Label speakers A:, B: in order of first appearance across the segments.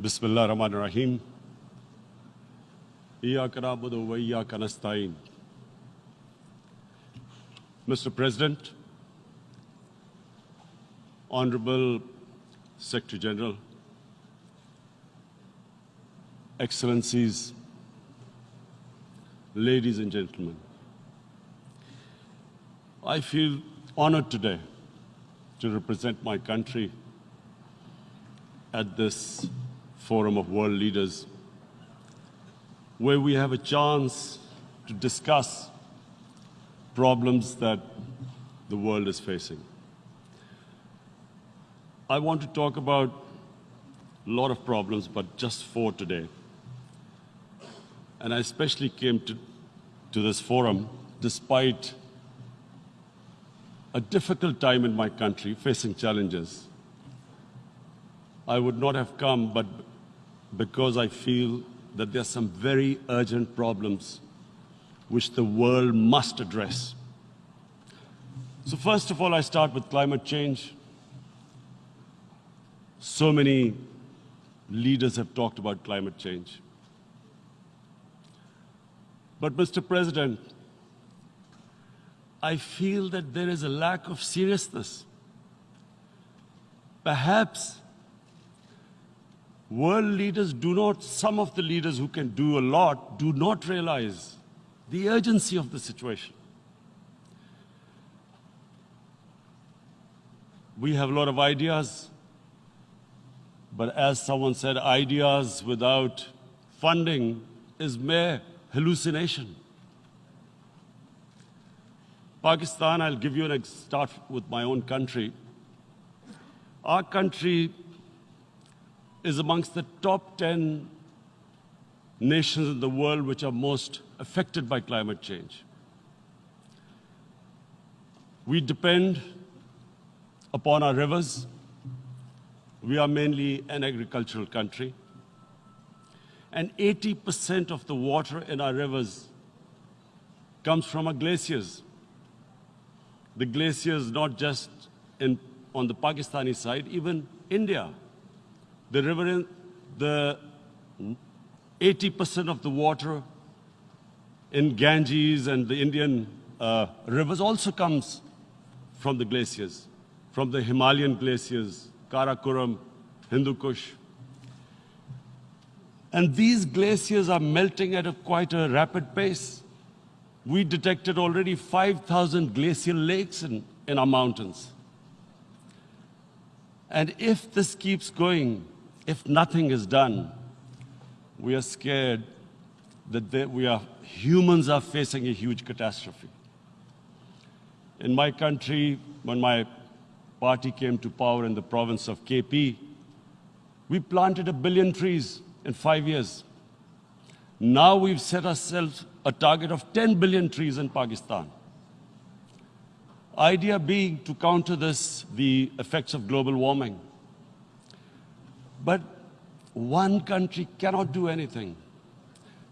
A: بسم الله الرحمن الرحيم إياك نعبد وإياك نستعين Mr. President, Honorable Secretary General, Excellencies, ladies and gentlemen, I feel honored today to represent my country at this forum of world leaders where we have a chance to discuss problems that the world is facing. I want to talk about a lot of problems, but just four today. And I especially came to, to this forum despite a difficult time in my country facing challenges. I would not have come, but because I feel that there are some very urgent problems which the world must address. So first of all, I start with climate change. So many leaders have talked about climate change. But Mr. President, I feel that there is a lack of seriousness. Perhaps world leaders do not, some of the leaders who can do a lot, do not realize the urgency of the situation. We have a lot of ideas, but as someone said, ideas without funding is mere hallucination. Pakistan, I'll give you an start with my own country. Our country is amongst the top 10 nations in the world which are most affected by climate change. We depend upon our rivers. We are mainly an agricultural country. And 80% of the water in our rivers comes from our glaciers. The glaciers, not just in, on the Pakistani side, even India. The river, in, the 80% of the water in Ganges and the Indian uh, rivers also comes from the glaciers, from the Himalayan glaciers, Karakoram, Hindu Kush. And these glaciers are melting at a quite a rapid pace. We detected already 5,000 glacial lakes in, in our mountains. And if this keeps going, if nothing is done, we are scared that we are, humans are facing a huge catastrophe. In my country, when my party came to power in the province of KP, we planted a billion trees in five years. Now we've set ourselves a target of 10 billion trees in Pakistan. Idea being to counter this, the effects of global warming. But one country cannot do anything.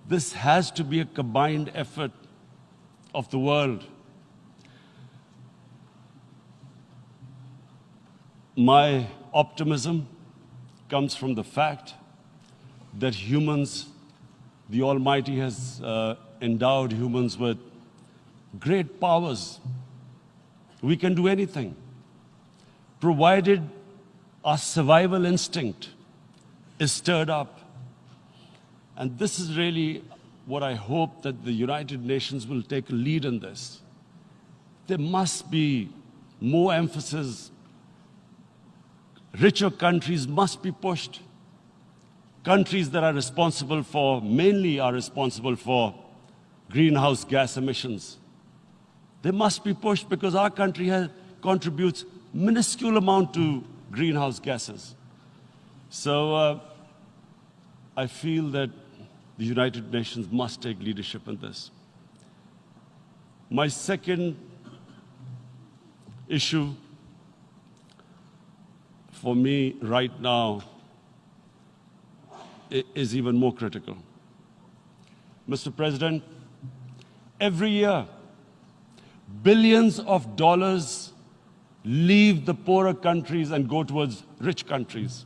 A: This has to be a combined effort of the world. My optimism comes from the fact that humans, the Almighty has uh, endowed humans with great powers. We can do anything, provided our survival instinct is stirred up. And this is really what I hope that the United Nations will take a lead in this. There must be more emphasis. Richer countries must be pushed. Countries that are responsible for, mainly are responsible for greenhouse gas emissions. They must be pushed because our country has, contributes minuscule amount to greenhouse gases. So uh, I feel that the United Nations must take leadership in this. My second issue for me right now is even more critical. Mr. President, every year, billions of dollars leave the poorer countries and go towards rich countries.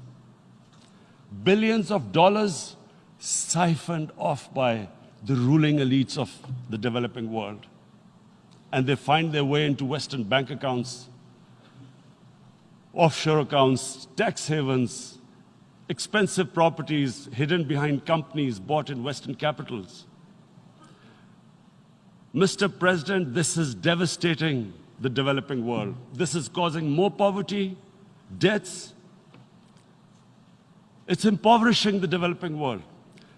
A: Billions of dollars siphoned off by the ruling elites of the developing world. And they find their way into Western bank accounts, offshore accounts, tax havens, expensive properties hidden behind companies bought in Western capitals. Mr. President, this is devastating the developing world. This is causing more poverty, debts. It's impoverishing the developing world.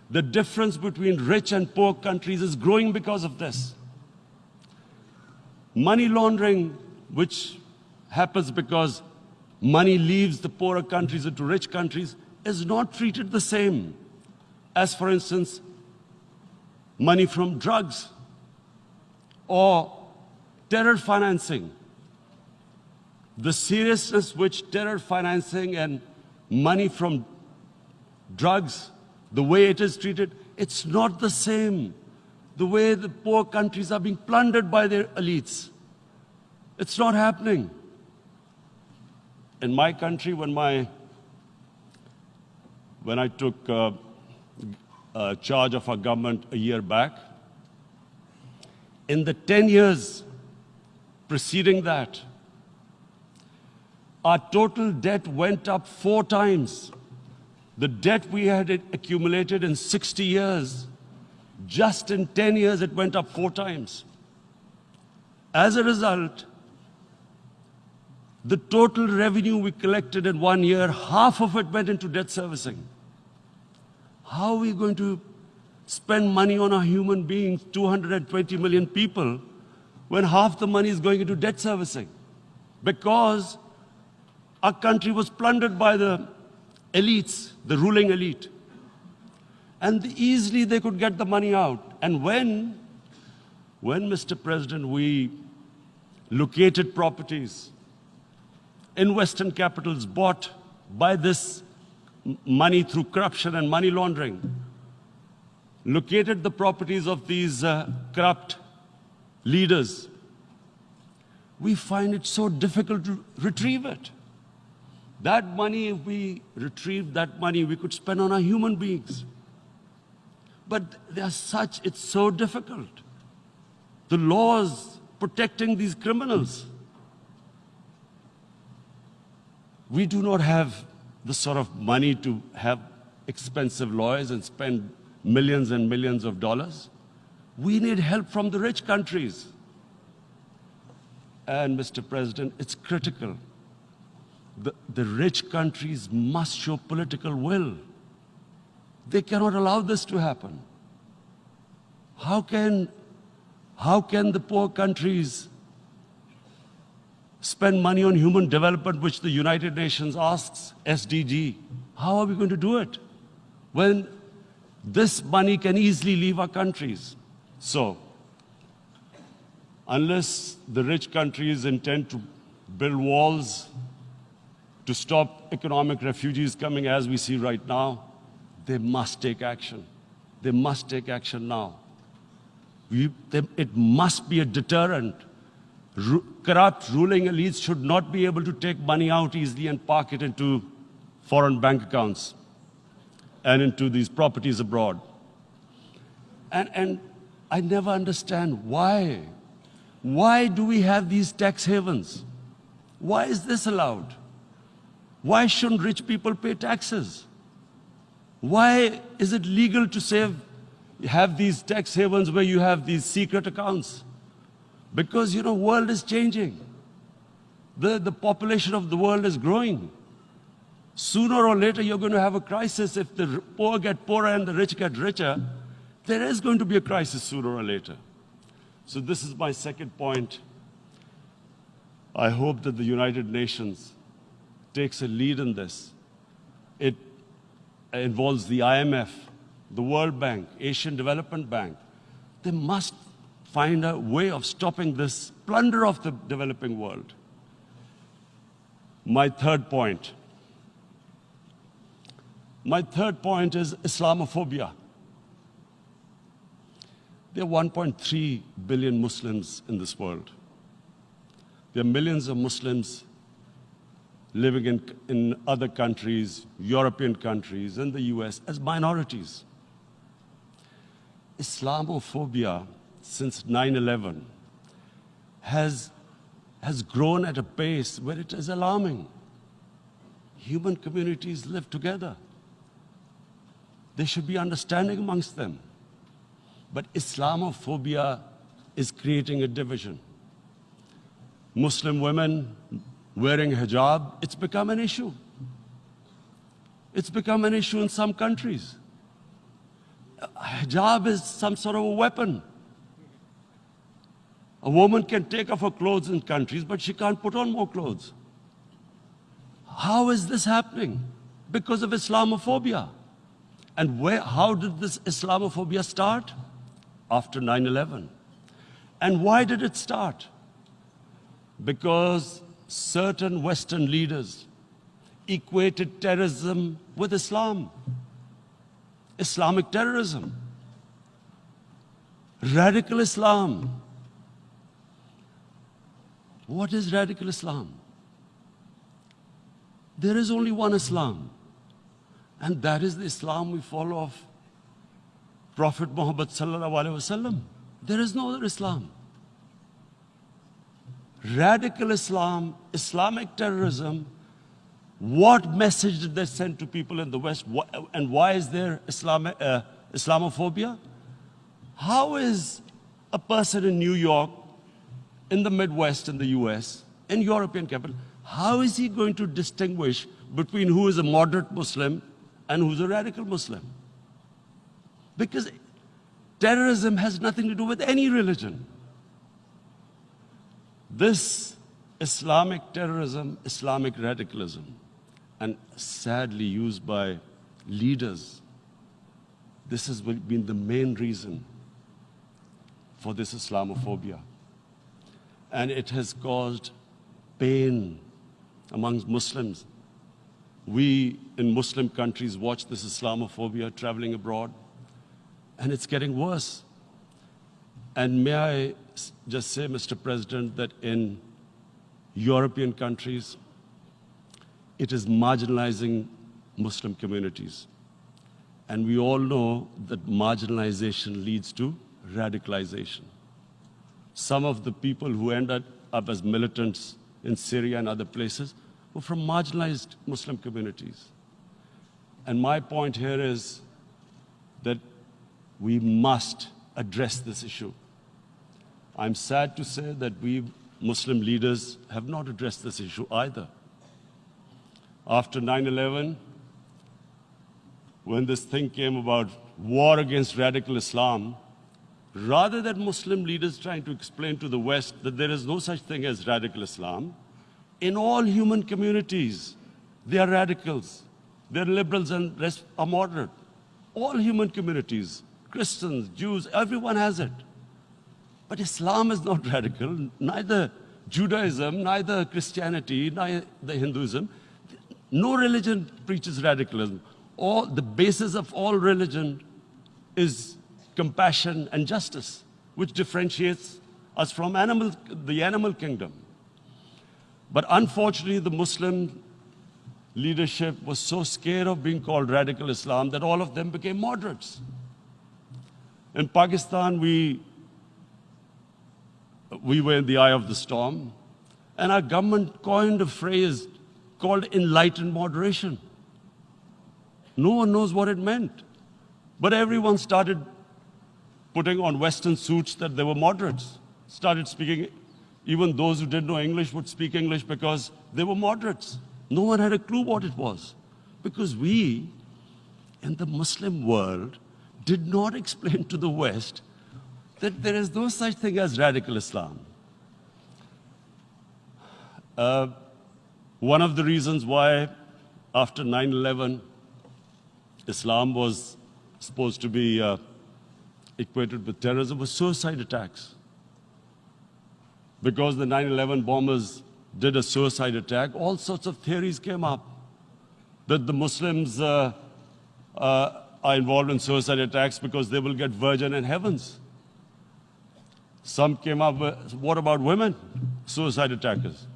A: The difference between rich and poor countries is growing because of this. Money laundering, which happens because money leaves the poorer countries into rich countries, is not treated the same as, for instance, money from drugs or terror financing. The seriousness which terror financing and money from drugs, the way it is treated, it's not the same. The way the poor countries are being plundered by their elites. It's not happening. In my country, when my when I took uh, uh, charge of our government a year back, in the 10 years preceding that, our total debt went up four times. The debt we had accumulated in 60 years, just in 10 years, it went up four times. As a result, the total revenue we collected in one year, half of it went into debt servicing. How are we going to spend money on our human beings, 220 million people, when half the money is going into debt servicing? Because our country was plundered by the elites, the ruling elite. And easily they could get the money out. And when, when, Mr. President, we located properties in Western capitals bought by this money through corruption and money laundering, located the properties of these uh, corrupt leaders, we find it so difficult to retrieve it. That money, if we retrieve that money, we could spend on our human beings. But they are such, it's so difficult. The laws protecting these criminals. We do not have the sort of money to have expensive lawyers and spend millions and millions of dollars. We need help from the rich countries. And Mr. President, it's critical. The, the rich countries must show political will. They cannot allow this to happen. How can, how can the poor countries spend money on human development, which the United Nations asks, SDG. How are we going to do it when this money can easily leave our countries? So, unless the rich countries intend to build walls to stop economic refugees coming as we see right now, they must take action. They must take action now. We, they, it must be a deterrent Ru corrupt ruling elites should not be able to take money out easily and park it into foreign bank accounts and into these properties abroad. And, and I never understand why. Why do we have these tax havens? Why is this allowed? Why shouldn't rich people pay taxes? Why is it legal to save, have these tax havens where you have these secret accounts? Because, you know, world is changing. The, the population of the world is growing. Sooner or later, you're going to have a crisis. If the poor get poorer and the rich get richer, there is going to be a crisis sooner or later. So this is my second point. I hope that the United Nations takes a lead in this. It involves the IMF, the World Bank, Asian Development Bank. They must find a way of stopping this plunder of the developing world. My third point. My third point is Islamophobia. There are 1.3 billion Muslims in this world. There are millions of Muslims living in, in other countries, European countries, and the US as minorities. Islamophobia since 9 11 has, has grown at a pace where it is alarming. Human communities live together. There should be understanding amongst them. But Islamophobia is creating a division. Muslim women wearing hijab, it's become an issue. It's become an issue in some countries. Hijab is some sort of a weapon. A woman can take off her clothes in countries, but she can't put on more clothes. How is this happening? Because of Islamophobia. And where, how did this Islamophobia start? After 9 11. And why did it start? Because certain Western leaders equated terrorism with Islam. Islamic terrorism. Radical Islam. What is radical Islam? There is only one Islam. And that is the Islam we follow of Prophet Muhammad sallallahu alaihi wasallam. There is no other Islam. Radical Islam, Islamic terrorism, what message did they send to people in the West? And why is there Islam, uh, Islamophobia? How is a person in New York, in the Midwest in the US, in European capital, how is he going to distinguish between who is a moderate Muslim and who's a radical Muslim? Because terrorism has nothing to do with any religion. This Islamic terrorism, Islamic radicalism, and sadly used by leaders, this has been the main reason for this Islamophobia. And it has caused pain amongst Muslims. We in Muslim countries watch this Islamophobia traveling abroad, and it's getting worse. And may I just say, Mr. President, that in European countries, it is marginalizing Muslim communities. And we all know that marginalization leads to radicalization. Some of the people who ended up as militants in Syria and other places were from marginalized Muslim communities. And my point here is that we must address this issue. I'm sad to say that we Muslim leaders have not addressed this issue either. After 9 11, when this thing came about war against radical Islam, rather than Muslim leaders trying to explain to the West that there is no such thing as radical Islam, in all human communities, they are radicals. They're liberals and are moderate. All human communities, Christians, Jews, everyone has it. But Islam is not radical, neither Judaism, neither Christianity, neither Hinduism. No religion preaches radicalism. All, the basis of all religion is compassion and justice, which differentiates us from animal, the animal kingdom. But unfortunately, the Muslim leadership was so scared of being called radical Islam that all of them became moderates. In Pakistan, we we were in the eye of the storm, and our government coined a phrase called enlightened moderation. No one knows what it meant. But everyone started putting on Western suits that they were moderates, started speaking, even those who didn't know English would speak English because they were moderates. No one had a clue what it was. Because we, in the Muslim world, did not explain to the West that there is no such thing as radical Islam. Uh, one of the reasons why, after 9 11, Islam was supposed to be uh, equated with terrorism was suicide attacks. Because the 9 11 bombers did a suicide attack, all sorts of theories came up that the Muslims uh, uh, are involved in suicide attacks because they will get virgin in heavens. Some came up with, what about women, suicide attackers?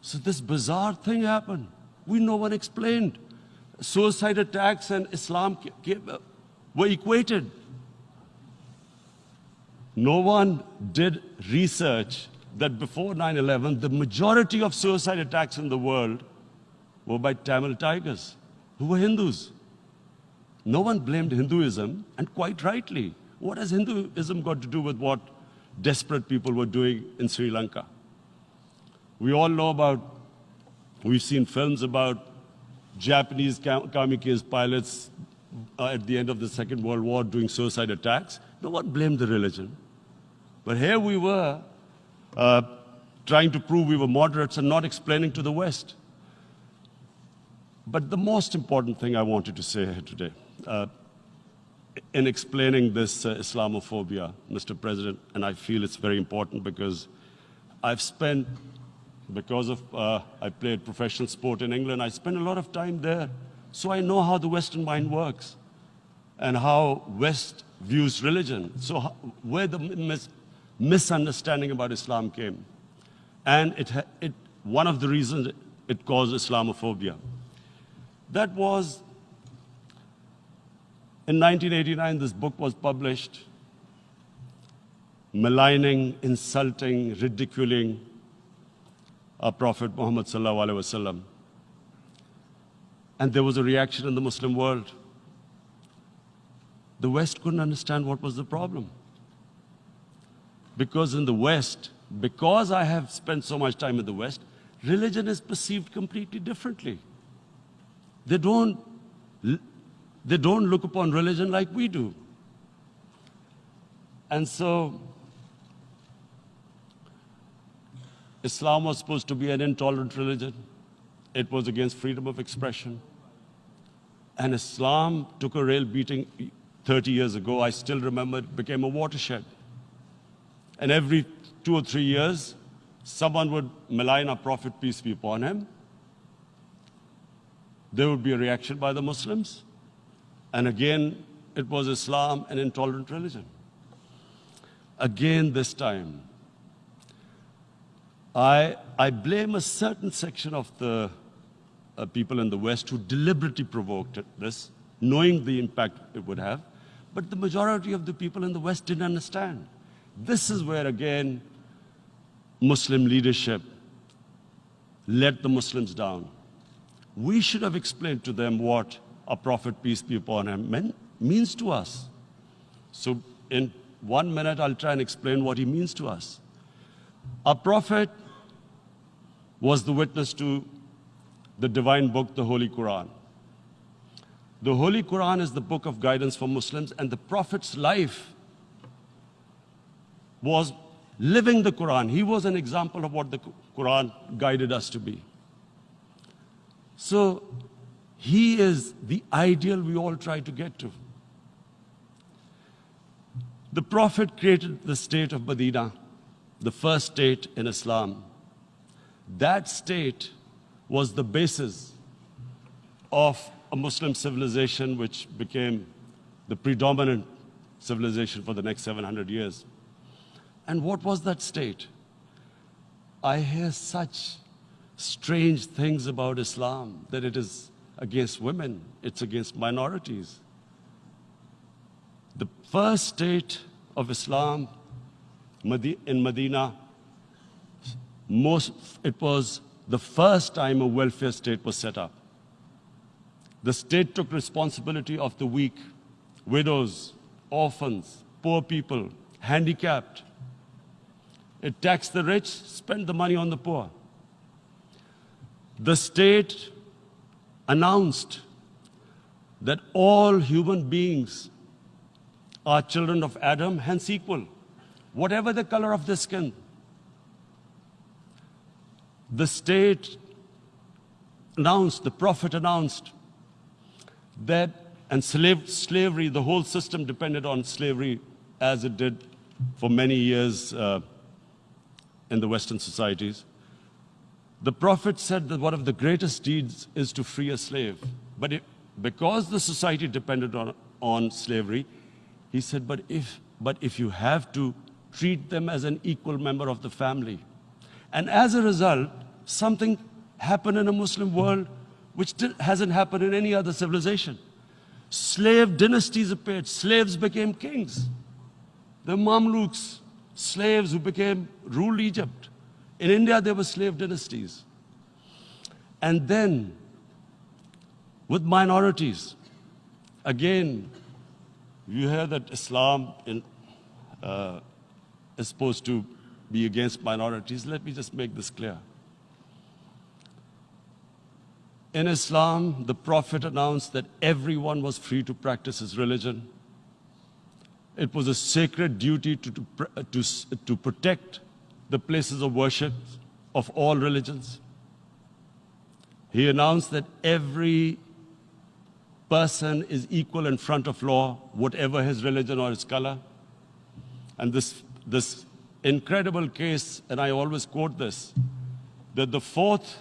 A: So this bizarre thing happened. We no one explained. Suicide attacks and Islam were equated. No one did research that before 9-11, the majority of suicide attacks in the world were by Tamil tigers, who were Hindus. No one blamed Hinduism, and quite rightly. What has Hinduism got to do with what desperate people were doing in Sri Lanka? We all know about, we've seen films about Japanese kamikaze pilots uh, at the end of the Second World War doing suicide attacks. No one blamed the religion. But here we were uh, trying to prove we were moderates and not explaining to the West. But the most important thing I wanted to say here today, uh, in explaining this uh, Islamophobia, Mr. President, and I feel it's very important because I've spent, because of, uh, I played professional sport in England, I spent a lot of time there. So I know how the Western mind works and how West views religion. So how, where the mis misunderstanding about Islam came. And it, it, one of the reasons it caused Islamophobia. That was, in 1989, this book was published, maligning, insulting, ridiculing our Prophet Muhammad sallallahu alaihi wasallam. And there was a reaction in the Muslim world. The West couldn't understand what was the problem. Because in the West, because I have spent so much time in the West, religion is perceived completely differently. They don't, they don't look upon religion like we do. And so, Islam was supposed to be an intolerant religion. It was against freedom of expression. And Islam took a real beating 30 years ago. I still remember it became a watershed. And every two or three years, someone would malign our Prophet, peace be upon him. There would be a reaction by the Muslims. And again, it was Islam, an intolerant religion. Again, this time, I, I blame a certain section of the uh, people in the West who deliberately provoked this, knowing the impact it would have. But the majority of the people in the West didn't understand. This is where, again, Muslim leadership let the Muslims down. We should have explained to them what a prophet, peace be upon him, meant, means to us. So in one minute, I'll try and explain what he means to us. A prophet was the witness to the divine book, the Holy Quran. The Holy Quran is the book of guidance for Muslims, and the Prophet's life was living the Quran. He was an example of what the Quran guided us to be. So he is the ideal we all try to get to. The Prophet created the state of Medina, the first state in Islam. That state was the basis of a Muslim civilization which became the predominant civilization for the next 700 years. And what was that state? I hear such strange things about Islam, that it is against women, it's against minorities. The first state of Islam in Medina, most, it was the first time a welfare state was set up. The state took responsibility of the weak, widows, orphans, poor people, handicapped, it taxed the rich, spent the money on the poor. The state announced that all human beings are children of Adam, hence equal, whatever the color of the skin. The state announced, the prophet announced that, and slave, slavery, the whole system depended on slavery as it did for many years. Uh, in the Western societies. The Prophet said that one of the greatest deeds is to free a slave. But it, because the society depended on, on slavery, he said, but if, but if you have to treat them as an equal member of the family. And as a result, something happened in a Muslim world which hasn't happened in any other civilization. Slave dynasties appeared, slaves became kings. The Mamluks, slaves who became ruled Egypt. In India, there were slave dynasties. And then, with minorities, again, you hear that Islam in, uh, is supposed to be against minorities. Let me just make this clear. In Islam, the Prophet announced that everyone was free to practice his religion. It was a sacred duty to, to, to, to protect the places of worship of all religions. He announced that every person is equal in front of law, whatever his religion or his color. And this, this incredible case, and I always quote this, that the fourth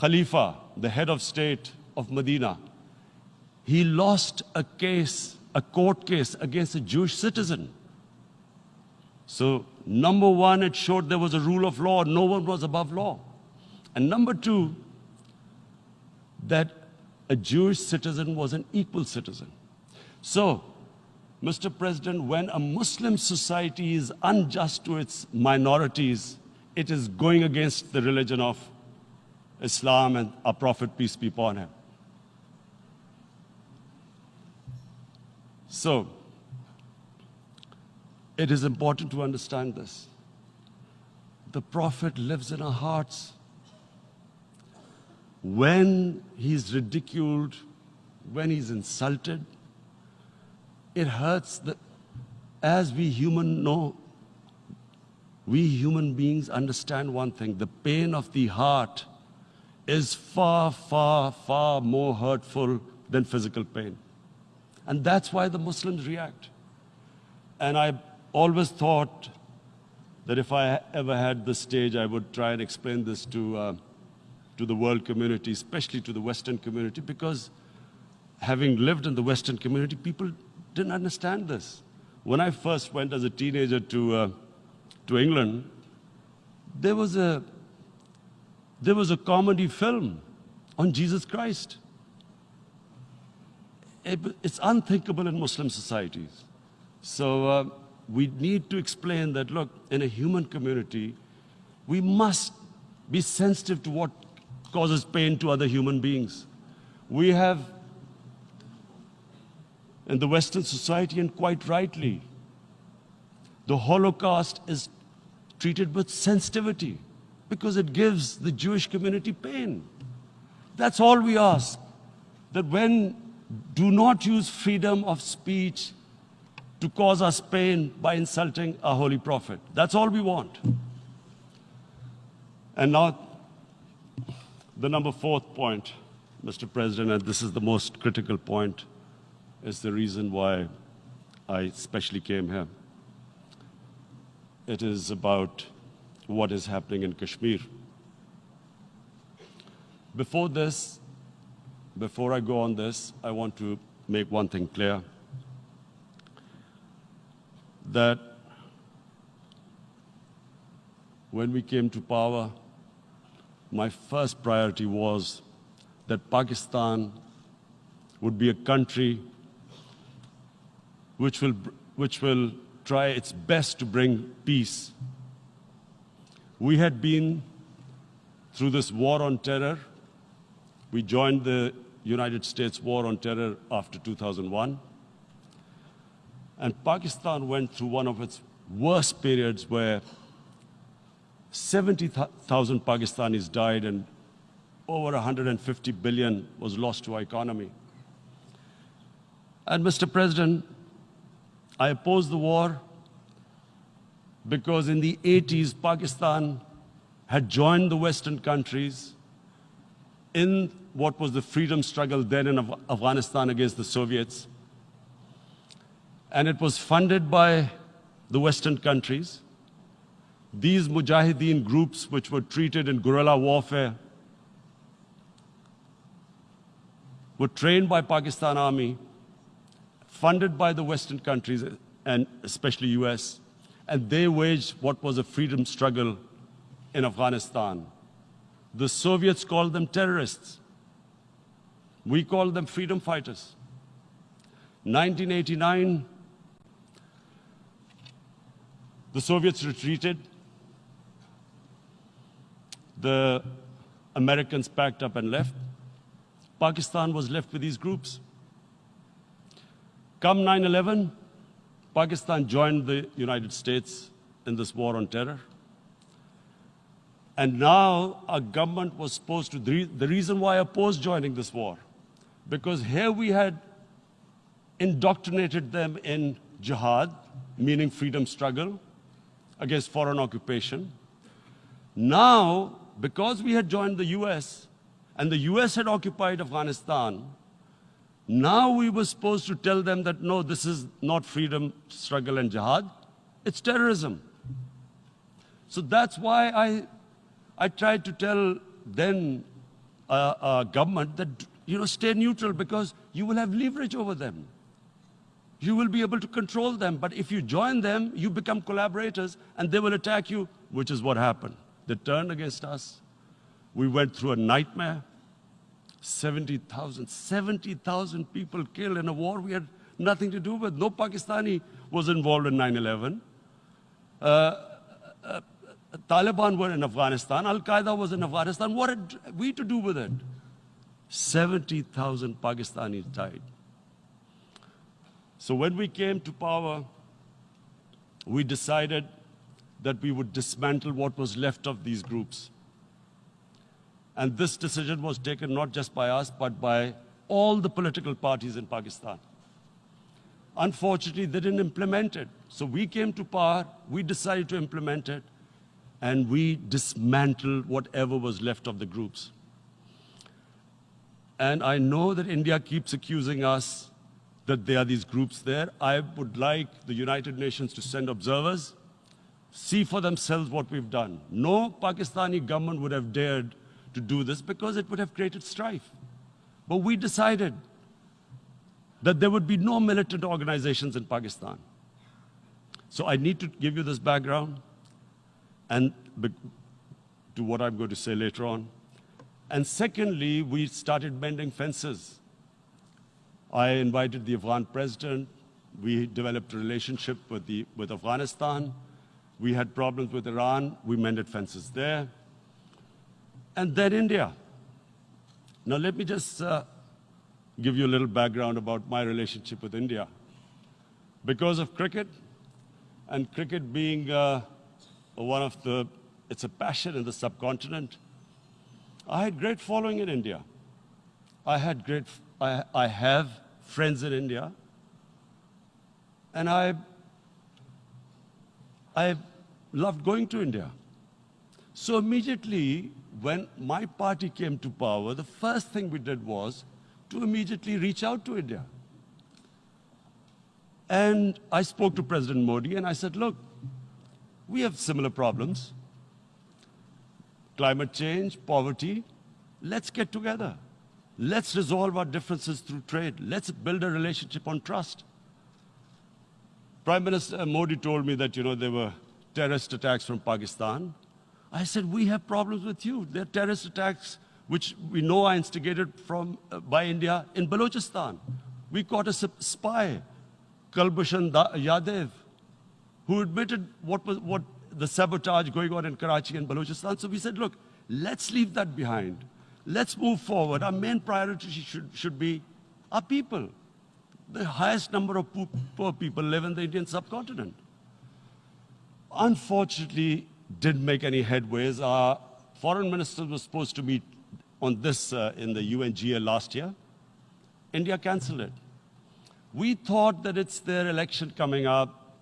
A: Khalifa, the head of state of Medina, he lost a case, a court case against a Jewish citizen. So, number one, it showed there was a rule of law, no one was above law. And number two, that a Jewish citizen was an equal citizen. So, Mr. President, when a Muslim society is unjust to its minorities, it is going against the religion of Islam and our Prophet, peace be upon him. So, it is important to understand this. The Prophet lives in our hearts. When he's ridiculed, when he's insulted, it hurts. The, as we human know, we human beings understand one thing, the pain of the heart is far, far, far more hurtful than physical pain. And that's why the Muslims react. And I always thought that if I ever had the stage, I would try and explain this to, uh, to the world community, especially to the Western community, because having lived in the Western community, people didn't understand this. When I first went as a teenager to, uh, to England, there was a there was a comedy film on Jesus Christ. It's unthinkable in Muslim societies. So uh, we need to explain that, look, in a human community, we must be sensitive to what causes pain to other human beings. We have, in the Western society, and quite rightly, the Holocaust is treated with sensitivity because it gives the Jewish community pain. That's all we ask. That when do not use freedom of speech to cause us pain by insulting a holy prophet. That's all we want. And now, the number fourth point, Mr. President, and this is the most critical point, is the reason why I especially came here. It is about what is happening in Kashmir. Before this, before I go on this, I want to make one thing clear. That when we came to power, my first priority was that Pakistan would be a country which will, which will try its best to bring peace we had been through this war on terror. We joined the United States war on terror after 2001. And Pakistan went through one of its worst periods where 70,000 Pakistanis died and over 150 billion was lost to our economy. And Mr. President, I oppose the war because in the 80s, Pakistan had joined the Western countries in what was the freedom struggle then in Afghanistan against the Soviets. And it was funded by the Western countries. These Mujahideen groups, which were treated in guerrilla warfare, were trained by Pakistan Army, funded by the Western countries, and especially US and they waged what was a freedom struggle in Afghanistan. The Soviets called them terrorists. We called them freedom fighters. 1989, the Soviets retreated. The Americans packed up and left. Pakistan was left with these groups. Come 9 11, Pakistan joined the United States in this war on terror. And now our government was supposed to, the reason why I opposed joining this war, because here we had indoctrinated them in jihad, meaning freedom struggle against foreign occupation. Now, because we had joined the US and the US had occupied Afghanistan, now we were supposed to tell them that no, this is not freedom struggle and jihad, it's terrorism. So that's why I I tried to tell then uh, uh, government that, you know, stay neutral because you will have leverage over them. You will be able to control them. But if you join them, you become collaborators and they will attack you, which is what happened. They turned against us. We went through a nightmare. 70,000, 70,000 people killed in a war we had nothing to do with. No Pakistani was involved in 9-11. Uh, uh, Taliban were in Afghanistan, Al Qaeda was in Afghanistan. What had we to do with it? 70,000 Pakistanis died. So when we came to power, we decided that we would dismantle what was left of these groups. And this decision was taken not just by us, but by all the political parties in Pakistan. Unfortunately, they didn't implement it. So we came to power, we decided to implement it, and we dismantled whatever was left of the groups. And I know that India keeps accusing us that there are these groups there. I would like the United Nations to send observers, see for themselves what we've done. No Pakistani government would have dared to do this because it would have created strife. But we decided that there would be no militant organizations in Pakistan. So I need to give you this background and to what I'm going to say later on. And secondly, we started mending fences. I invited the Afghan president. We developed a relationship with, the, with Afghanistan. We had problems with Iran. We mended fences there. And then India. Now, let me just uh, give you a little background about my relationship with India. Because of cricket, and cricket being uh, one of the, it's a passion in the subcontinent. I had great following in India. I had great, I, I have friends in India. And I, I loved going to India. So immediately, when my party came to power, the first thing we did was to immediately reach out to India. And I spoke to President Modi and I said, look, we have similar problems. Climate change, poverty. Let's get together. Let's resolve our differences through trade. Let's build a relationship on trust. Prime Minister Modi told me that, you know, there were terrorist attacks from Pakistan. I said, we have problems with you. There are terrorist attacks which we know are instigated from, uh, by India in Balochistan. We caught a spy, Kulbhushan Yadav, who admitted what was what the sabotage going on in Karachi and Balochistan. So we said, look, let's leave that behind. Let's move forward. Our main priority should, should be our people. The highest number of poor people live in the Indian subcontinent. Unfortunately, didn't make any headways. Our foreign minister was supposed to meet on this uh, in the UNGA last year. India canceled it. We thought that it's their election coming up.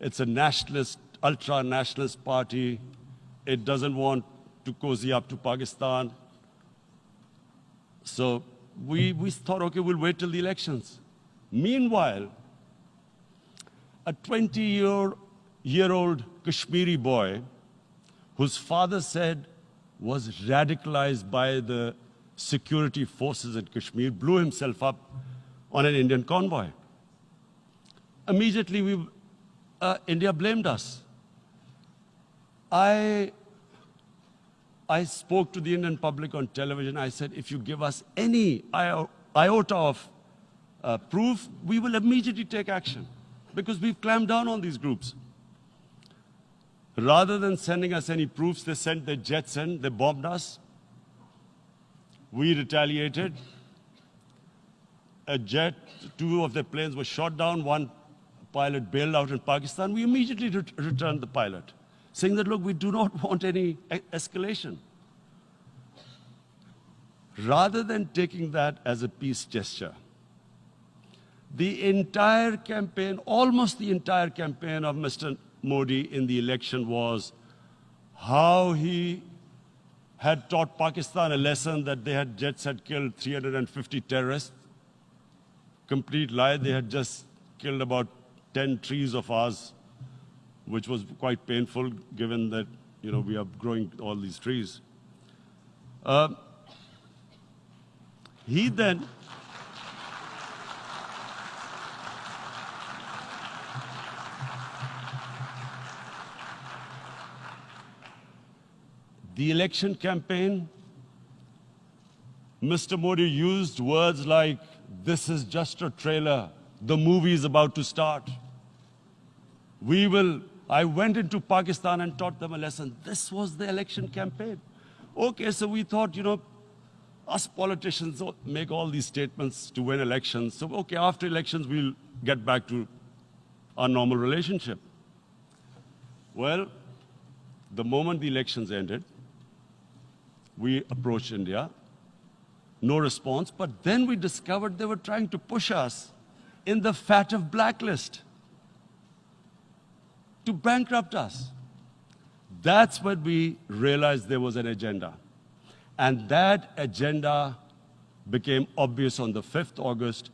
A: It's a nationalist, ultra-nationalist party. It doesn't want to cozy up to Pakistan. So we, we thought, okay, we'll wait till the elections. Meanwhile, a 20-year-old Kashmiri boy, whose father said was radicalized by the security forces in Kashmir, blew himself up on an Indian convoy. Immediately, we uh, India blamed us. I, I spoke to the Indian public on television. I said, if you give us any iota of uh, proof, we will immediately take action because we've clamped down on these groups. Rather than sending us any proofs, they sent their jets in, they bombed us. We retaliated. A jet, two of their planes were shot down, one pilot bailed out in Pakistan. We immediately re returned the pilot saying that, look, we do not want any escalation. Rather than taking that as a peace gesture, the entire campaign, almost the entire campaign of Mr. Modi in the election was how he had taught Pakistan a lesson that they had jets had killed 350 terrorists. Complete lie, they had just killed about 10 trees of ours which was quite painful given that you know, we are growing all these trees. Uh, he then the election campaign, Mr. Modi used words like, this is just a trailer, the movie is about to start. We will I went into Pakistan and taught them a lesson. This was the election campaign. Okay, so we thought, you know, us politicians make all these statements to win elections. So, okay, after elections, we'll get back to our normal relationship. Well, the moment the elections ended, we approached India. No response, but then we discovered they were trying to push us in the FATF blacklist to bankrupt us. That's when we realized there was an agenda. And that agenda became obvious on the 5th August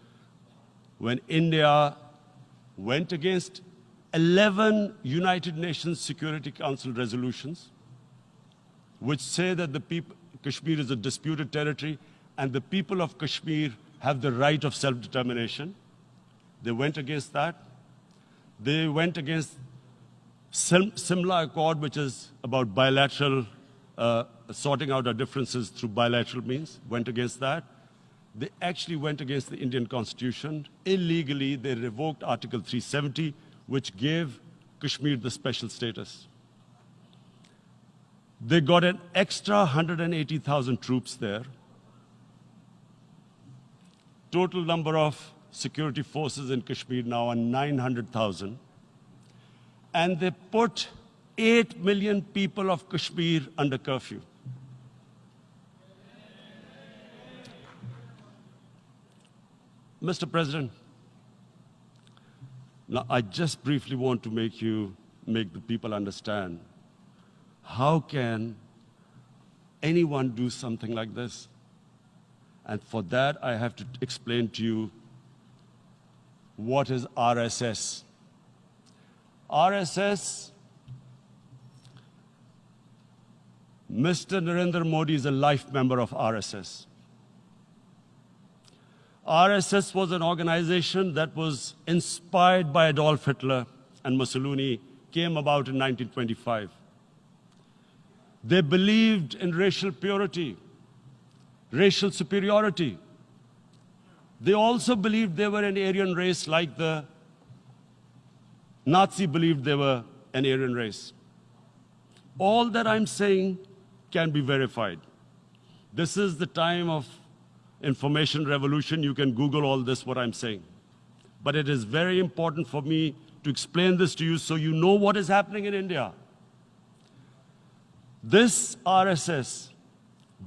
A: when India went against 11 United Nations Security Council resolutions, which say that the people, Kashmir is a disputed territory and the people of Kashmir have the right of self-determination. They went against that. They went against Simla Accord, which is about bilateral, uh, sorting out our differences through bilateral means, went against that. They actually went against the Indian constitution. Illegally, they revoked Article 370, which gave Kashmir the special status. They got an extra 180,000 troops there. Total number of security forces in Kashmir now are 900,000 and they put 8 million people of Kashmir under curfew. Mr. President, now I just briefly want to make you, make the people understand how can anyone do something like this? And for that, I have to explain to you what is RSS. RSS, Mr. Narendra Modi is a life member of RSS. RSS was an organization that was inspired by Adolf Hitler and Mussolini, came about in 1925. They believed in racial purity, racial superiority. They also believed they were an Aryan race like the Nazi believed they were an Aryan race. All that I'm saying can be verified. This is the time of information revolution. You can Google all this, what I'm saying. But it is very important for me to explain this to you so you know what is happening in India. This RSS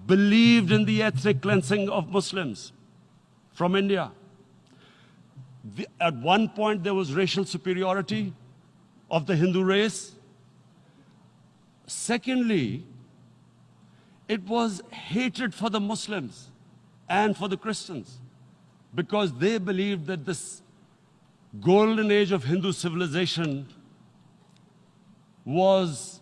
A: believed in the ethnic cleansing of Muslims from India the, at one point there was racial superiority of the Hindu race. Secondly, it was hatred for the Muslims and for the Christians because they believed that this golden age of Hindu civilization was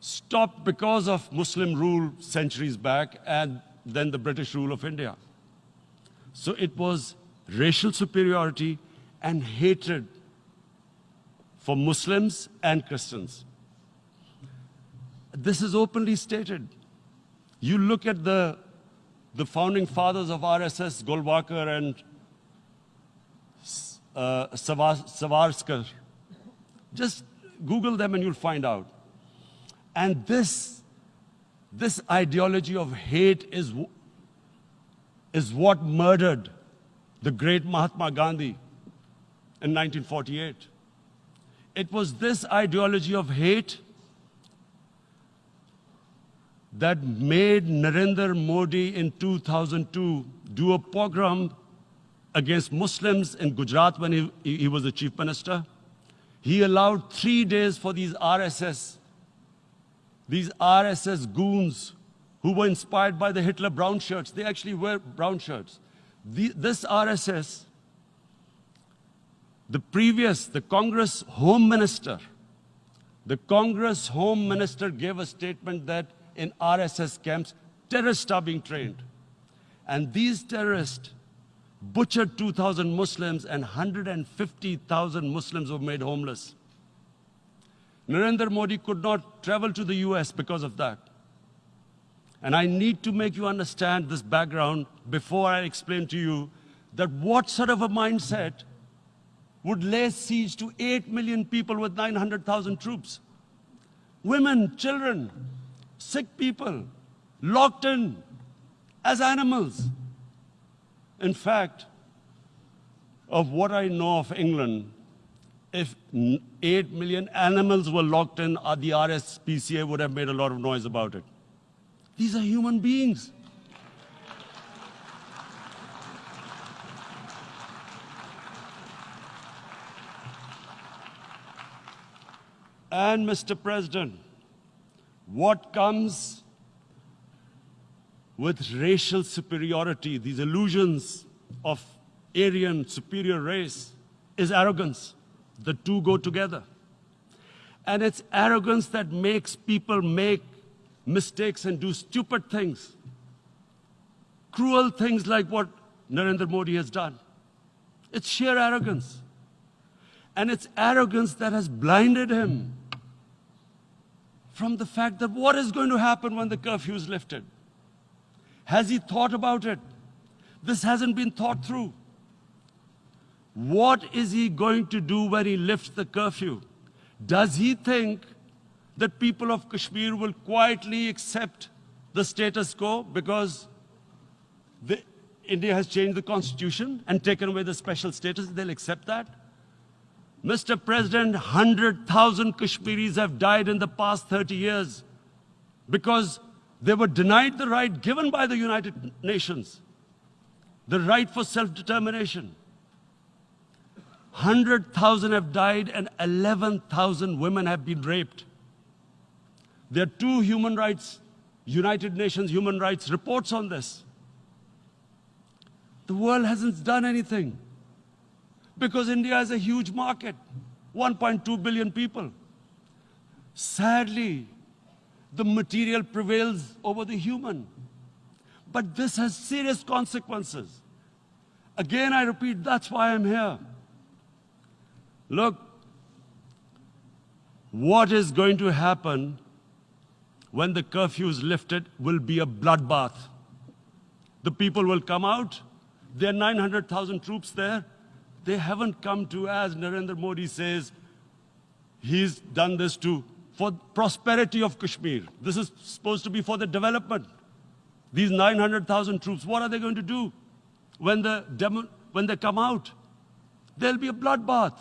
A: stopped because of Muslim rule centuries back and then the British rule of India. So it was racial superiority, and hatred for Muslims and Christians. This is openly stated. You look at the, the founding fathers of RSS, Golwalkar and uh, Savarkar. Just Google them and you'll find out. And this, this ideology of hate is, is what murdered the great Mahatma Gandhi in 1948. It was this ideology of hate that made Narendra Modi in 2002 do a pogrom against Muslims in Gujarat when he, he was the chief minister. He allowed three days for these RSS, these RSS goons who were inspired by the Hitler brown shirts. They actually wear brown shirts. The, this RSS, the previous, the Congress Home Minister, the Congress Home Minister gave a statement that in RSS camps, terrorists are being trained. And these terrorists butchered 2,000 Muslims and 150,000 Muslims were made homeless. Narendra Modi could not travel to the US because of that. And I need to make you understand this background before I explain to you that what sort of a mindset would lay siege to 8 million people with 900,000 troops. Women, children, sick people, locked in as animals. In fact, of what I know of England, if 8 million animals were locked in, uh, the RSPCA would have made a lot of noise about it. These are human beings. And Mr. President, what comes with racial superiority, these illusions of Aryan superior race, is arrogance. The two go together. And it's arrogance that makes people make mistakes and do stupid things. Cruel things like what Narendra Modi has done. It's sheer arrogance. And it's arrogance that has blinded him from the fact that what is going to happen when the curfew is lifted? Has he thought about it? This hasn't been thought through. What is he going to do when he lifts the curfew? Does he think that people of Kashmir will quietly accept the status quo because the, India has changed the constitution and taken away the special status? They'll accept that? Mr. President, 100,000 Kashmiris have died in the past 30 years because they were denied the right given by the United Nations, the right for self-determination. 100,000 have died and 11,000 women have been raped. There are two human rights, United Nations human rights reports on this. The world hasn't done anything because India is a huge market, 1.2 billion people. Sadly, the material prevails over the human. But this has serious consequences. Again, I repeat, that's why I'm here. Look, what is going to happen when the curfew is lifted will be a bloodbath. The people will come out. There are 900,000 troops there. They haven't come to, as Narendra Modi says, he's done this to, for prosperity of Kashmir. This is supposed to be for the development. These 900,000 troops, what are they going to do when, the demo, when they come out? There'll be a bloodbath.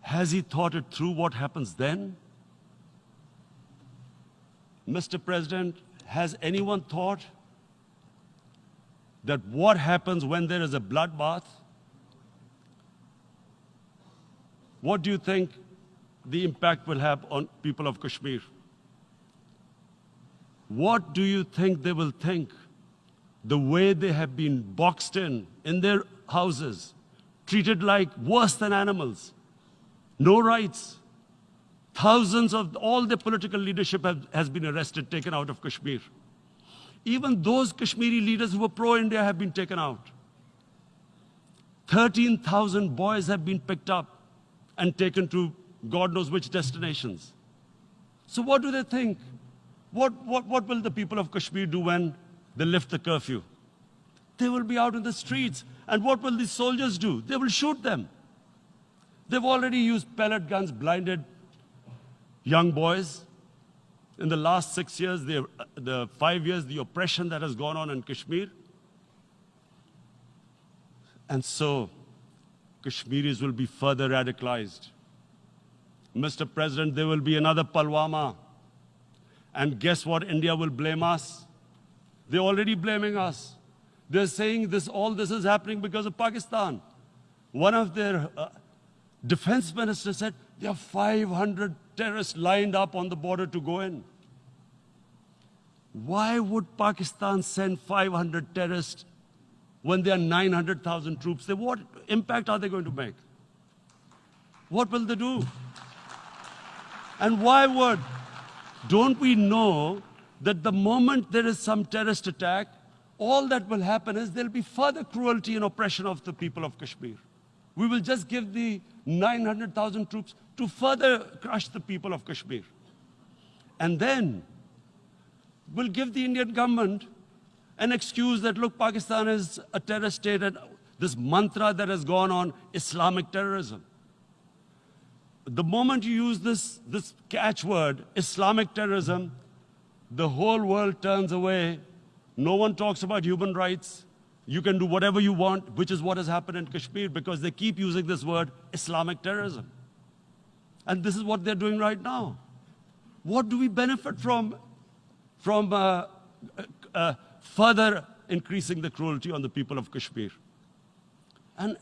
A: Has he thought it through what happens then? Mr. President, has anyone thought that what happens when there is a bloodbath? What do you think the impact will have on people of Kashmir? What do you think they will think? The way they have been boxed in, in their houses, treated like worse than animals, no rights. Thousands of all the political leadership have, has been arrested, taken out of Kashmir. Even those Kashmiri leaders who were pro-India have been taken out. 13,000 boys have been picked up and taken to God knows which destinations. So what do they think? What, what, what will the people of Kashmir do when they lift the curfew? They will be out in the streets. And what will these soldiers do? They will shoot them. They've already used pellet guns, blinded young boys. In the last six years, the, the five years, the oppression that has gone on in Kashmir. And so, Kashmiris will be further radicalized. Mr. President, there will be another Pulwama. And guess what? India will blame us. They're already blaming us. They're saying this, all this is happening because of Pakistan. One of their uh, defense ministers said, there are 500 terrorists lined up on the border to go in. Why would Pakistan send 500 terrorists when there are 900,000 troops? They, what impact are they going to make? What will they do? And why would? Don't we know that the moment there is some terrorist attack, all that will happen is there'll be further cruelty and oppression of the people of Kashmir. We will just give the 900,000 troops to further crush the people of Kashmir. And then we'll give the Indian government an excuse that, look, Pakistan is a terrorist state and this mantra that has gone on, Islamic terrorism. The moment you use this, this catchword, Islamic terrorism, the whole world turns away. No one talks about human rights. You can do whatever you want, which is what has happened in Kashmir because they keep using this word, Islamic terrorism. And this is what they're doing right now. What do we benefit from, from uh, uh, uh further increasing the cruelty on the people of Kashmir? And,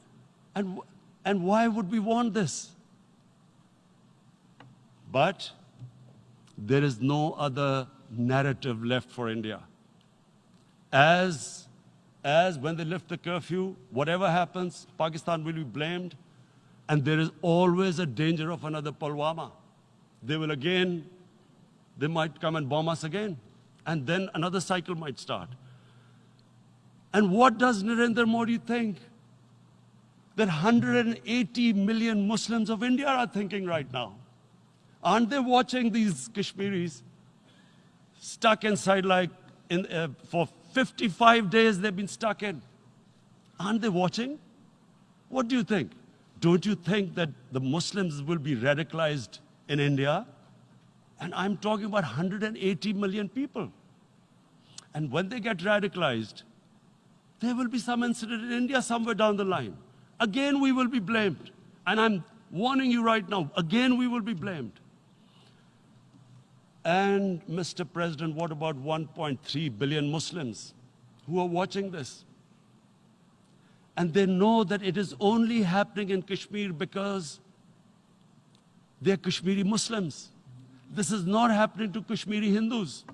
A: and, and why would we want this? But there is no other narrative left for India. As, as when they lift the curfew, whatever happens, Pakistan will be blamed, and there is always a danger of another Pulwama. They will again, they might come and bomb us again, and then another cycle might start. And what does Narendra Modi think? That 180 million Muslims of India are thinking right now. Aren't they watching these Kashmiris stuck inside like in, uh, for 55 days they've been stuck in? Aren't they watching? What do you think? Don't you think that the Muslims will be radicalized in India? And I'm talking about 180 million people. And when they get radicalized, there will be some incident in India somewhere down the line. Again, we will be blamed. And I'm warning you right now, again, we will be blamed. And Mr. President, what about 1.3 billion Muslims who are watching this? And they know that it is only happening in Kashmir because they're Kashmiri Muslims. This is not happening to Kashmiri Hindus.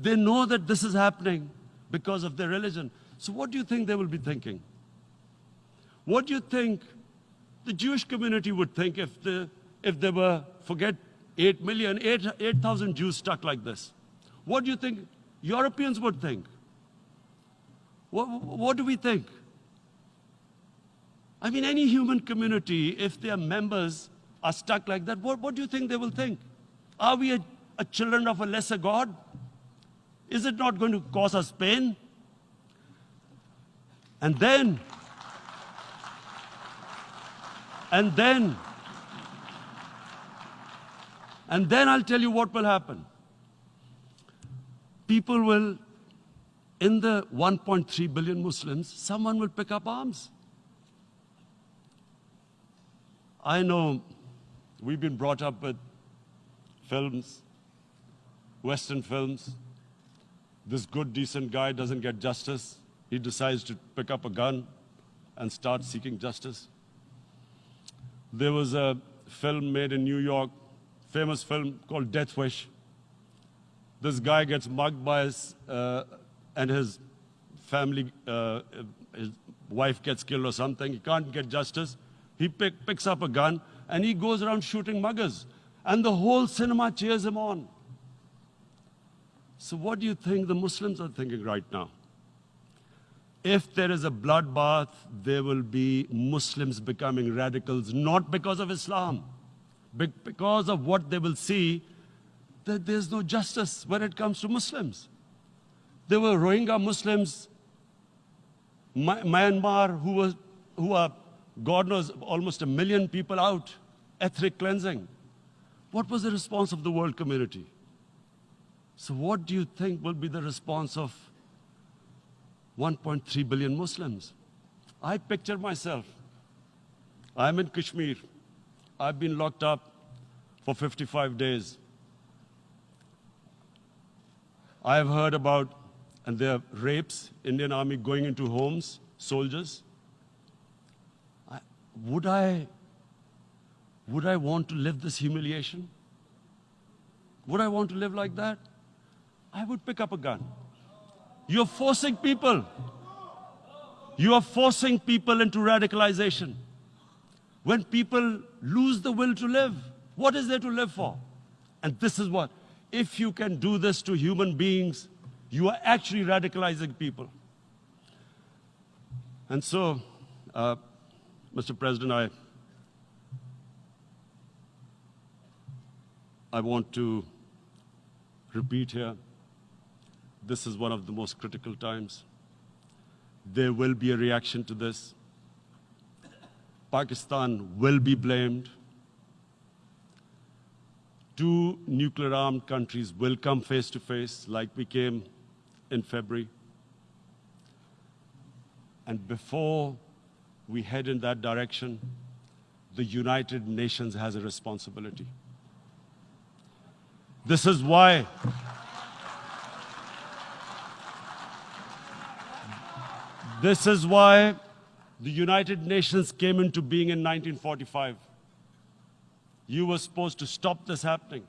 A: They know that this is happening because of their religion. So what do you think they will be thinking? What do you think the Jewish community would think if, the, if they were, forget 8 million, 8,000 8, Jews stuck like this. What do you think Europeans would think? What, what do we think? I mean, any human community, if their members are stuck like that, what, what do you think they will think? Are we a, a children of a lesser God? Is it not going to cause us pain? And then, and then, and then I'll tell you what will happen. People will, in the 1.3 billion Muslims, someone will pick up arms. I know we've been brought up with films, Western films. This good, decent guy doesn't get justice. He decides to pick up a gun and start seeking justice. There was a film made in New York famous film called Death Wish. This guy gets mugged by his, uh, and his family, uh, his wife gets killed or something. He can't get justice. He pick, picks up a gun and he goes around shooting muggers. And the whole cinema cheers him on. So what do you think the Muslims are thinking right now? If there is a bloodbath, there will be Muslims becoming radicals, not because of Islam but because of what they will see that there's no justice when it comes to Muslims. There were Rohingya Muslims, Myanmar, who, was, who are, God knows, almost a million people out, ethnic cleansing. What was the response of the world community? So, what do you think will be the response of 1.3 billion Muslims? I picture myself. I'm in Kashmir. I've been locked up for 55 days. I have heard about, and there are rapes, Indian Army going into homes, soldiers. Would I, would I want to live this humiliation? Would I want to live like that? I would pick up a gun. You're forcing people. You are forcing people into radicalization. When people lose the will to live, what is there to live for? And this is what, if you can do this to human beings, you are actually radicalizing people. And so, uh, Mr. President, I, I want to repeat here, this is one of the most critical times. There will be a reaction to this. Pakistan will be blamed. Two nuclear armed countries will come face to face like we came in February. And before we head in that direction, the United Nations has a responsibility. This is why This is why the United Nations came into being in 1945. You were supposed to stop this happening.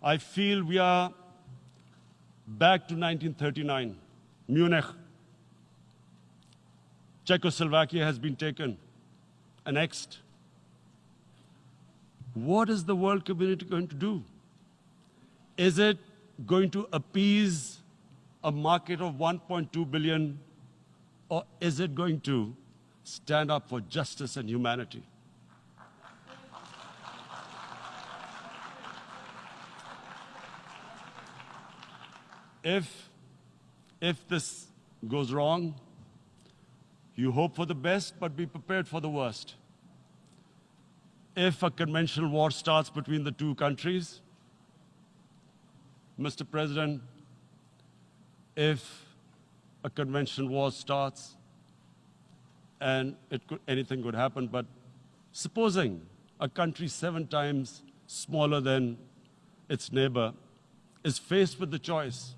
A: I feel we are back to 1939, Munich. Czechoslovakia has been taken, annexed. What is the world community going to do? Is it going to appease a market of 1.2 billion, or is it going to stand up for justice and humanity? If, if this goes wrong, you hope for the best, but be prepared for the worst. If a conventional war starts between the two countries, Mr. President, if a conventional war starts and could, anything could happen, but supposing a country seven times smaller than its neighbor is faced with the choice,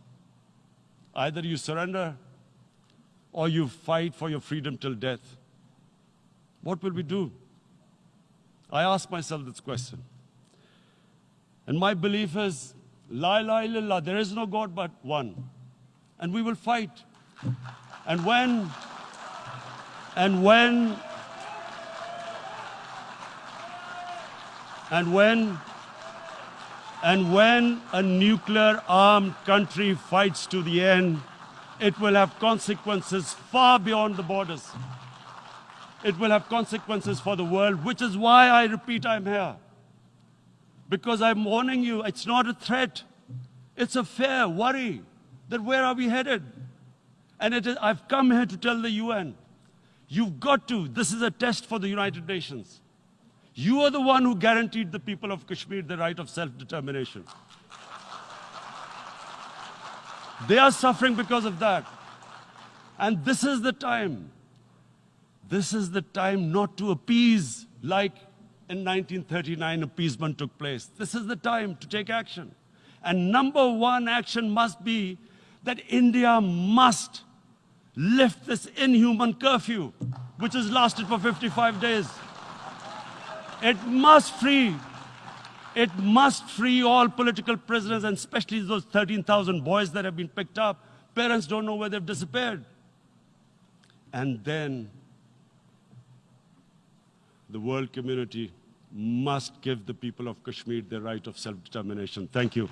A: either you surrender or you fight for your freedom till death, what will we do? I ask myself this question. And my belief is, La ilaha illallah, there is no God but one and we will fight. And when, and when, and when, and when a nuclear armed country fights to the end, it will have consequences far beyond the borders. It will have consequences for the world, which is why I repeat I'm here. Because I'm warning you, it's not a threat. It's a fair worry that where are we headed? And I've come here to tell the UN, you've got to, this is a test for the United Nations. You are the one who guaranteed the people of Kashmir the right of self-determination. They are suffering because of that. And this is the time. This is the time not to appease like in 1939 appeasement took place. This is the time to take action. And number one action must be that India must lift this inhuman curfew, which has lasted for 55 days. It must free, it must free all political prisoners, and especially those 13,000 boys that have been picked up. Parents don't know where they've disappeared. And then the world community must give the people of Kashmir the right of self-determination. Thank you.